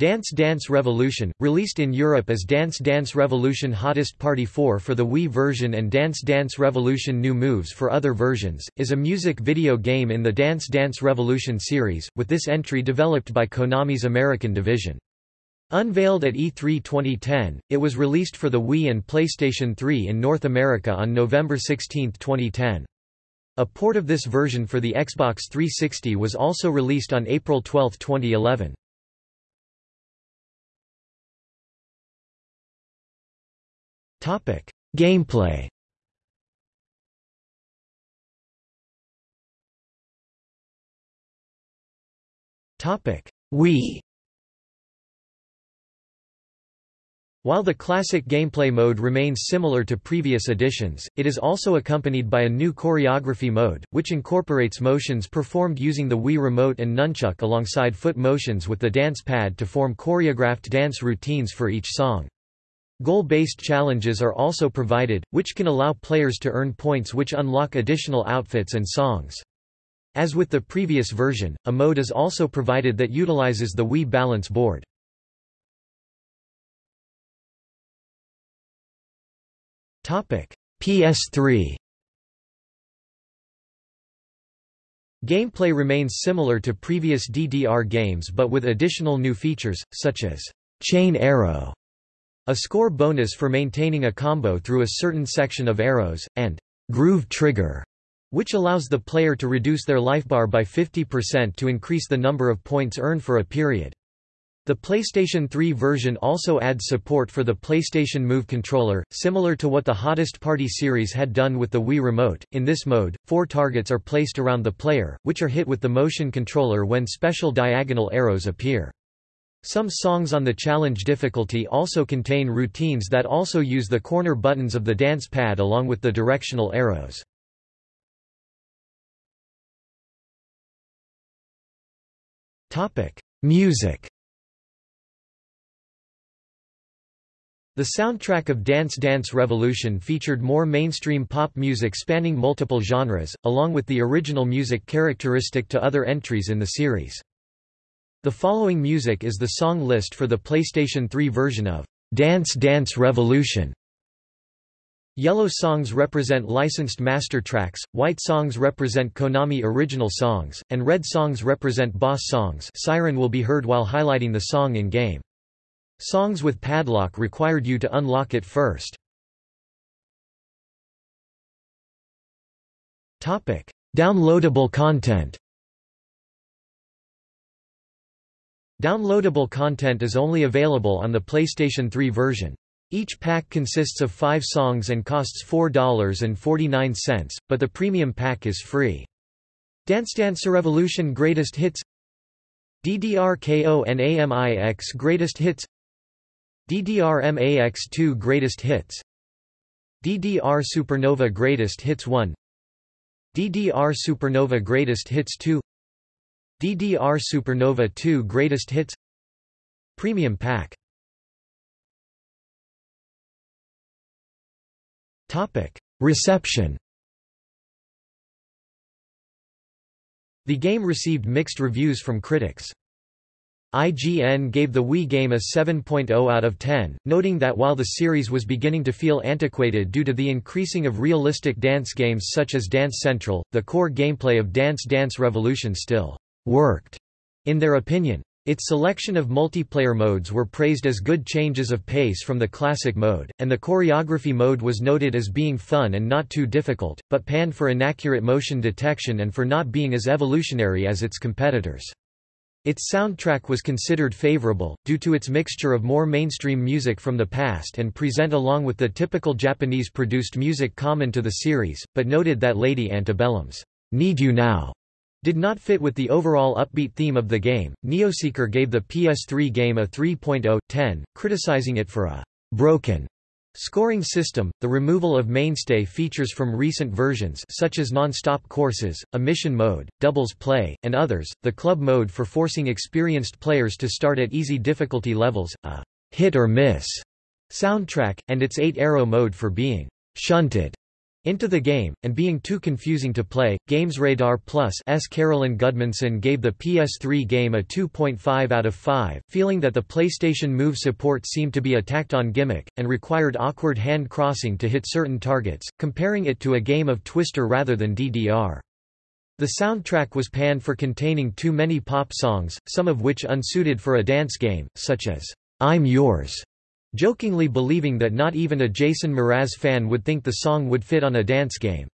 Dance Dance Revolution, released in Europe as Dance Dance Revolution Hottest Party 4 for the Wii version and Dance Dance Revolution New Moves for other versions, is a music video game in the Dance Dance Revolution series, with this entry developed by Konami's American division. Unveiled at E3 2010, it was released for the Wii and PlayStation 3 in North America on November 16, 2010. A port of this version for the Xbox 360 was also released on April 12, 2011. Topic: Gameplay. Topic: Wii. While the classic gameplay mode remains similar to previous editions, it is also accompanied by a new choreography mode, which incorporates motions performed using the Wii Remote and Nunchuk alongside foot motions with the dance pad to form choreographed dance routines for each song. Goal-based challenges are also provided, which can allow players to earn points which unlock additional outfits and songs. As with the previous version, a mode is also provided that utilizes the Wii Balance Board. PS3 Gameplay remains similar to previous DDR games but with additional new features, such as chain arrow a score bonus for maintaining a combo through a certain section of arrows, and groove trigger, which allows the player to reduce their lifebar by 50% to increase the number of points earned for a period. The PlayStation 3 version also adds support for the PlayStation Move controller, similar to what the Hottest Party series had done with the Wii Remote. In this mode, four targets are placed around the player, which are hit with the motion controller when special diagonal arrows appear. Some songs on the challenge difficulty also contain routines that also use the corner buttons of the dance pad along with the directional arrows. Music The soundtrack of Dance Dance Revolution featured more mainstream pop music spanning multiple genres, along with the original music characteristic to other entries in the series. The following music is the song list for the PlayStation 3 version of Dance Dance Revolution. Yellow songs represent licensed master tracks, white songs represent Konami original songs, and red songs represent boss songs Siren will be heard while highlighting the song in-game. Songs with padlock required you to unlock it first. Downloadable content Downloadable content is only available on the PlayStation 3 version. Each pack consists of five songs and costs $4.49, but the premium pack is free. Dance Dance Revolution Greatest Hits DDR-KO Greatest Hits DDR-MAX2 Greatest Hits DDR Supernova Greatest Hits 1 DDR Supernova Greatest Hits 2 DDR Supernova 2 Greatest Hits Premium Pack Reception. The game received mixed reviews from critics. IGN gave the Wii game a 7.0 out of 10, noting that while the series was beginning to feel antiquated due to the increasing of realistic dance games such as Dance Central, the core gameplay of Dance Dance Revolution still worked. In their opinion, its selection of multiplayer modes were praised as good changes of pace from the classic mode, and the choreography mode was noted as being fun and not too difficult, but panned for inaccurate motion detection and for not being as evolutionary as its competitors. Its soundtrack was considered favorable, due to its mixture of more mainstream music from the past and present along with the typical Japanese-produced music common to the series, but noted that Lady Antebellum's Need You Now did not fit with the overall upbeat theme of the game. Neoseeker gave the PS3 game a 3.0/10, criticizing it for a broken scoring system, the removal of mainstay features from recent versions such as non-stop courses, a mission mode, doubles play, and others, the club mode for forcing experienced players to start at easy difficulty levels, a hit or miss soundtrack, and its 8-arrow mode for being shunted into the game, and being too confusing to play, GamesRadar Plus' Carolyn Gudmundson gave the PS3 game a 2.5 out of 5, feeling that the PlayStation Move support seemed to be a tacked-on gimmick, and required awkward hand crossing to hit certain targets, comparing it to a game of Twister rather than DDR. The soundtrack was panned for containing too many pop songs, some of which unsuited for a dance game, such as, "'I'm Yours' jokingly believing that not even a Jason Mraz fan would think the song would fit on a dance game.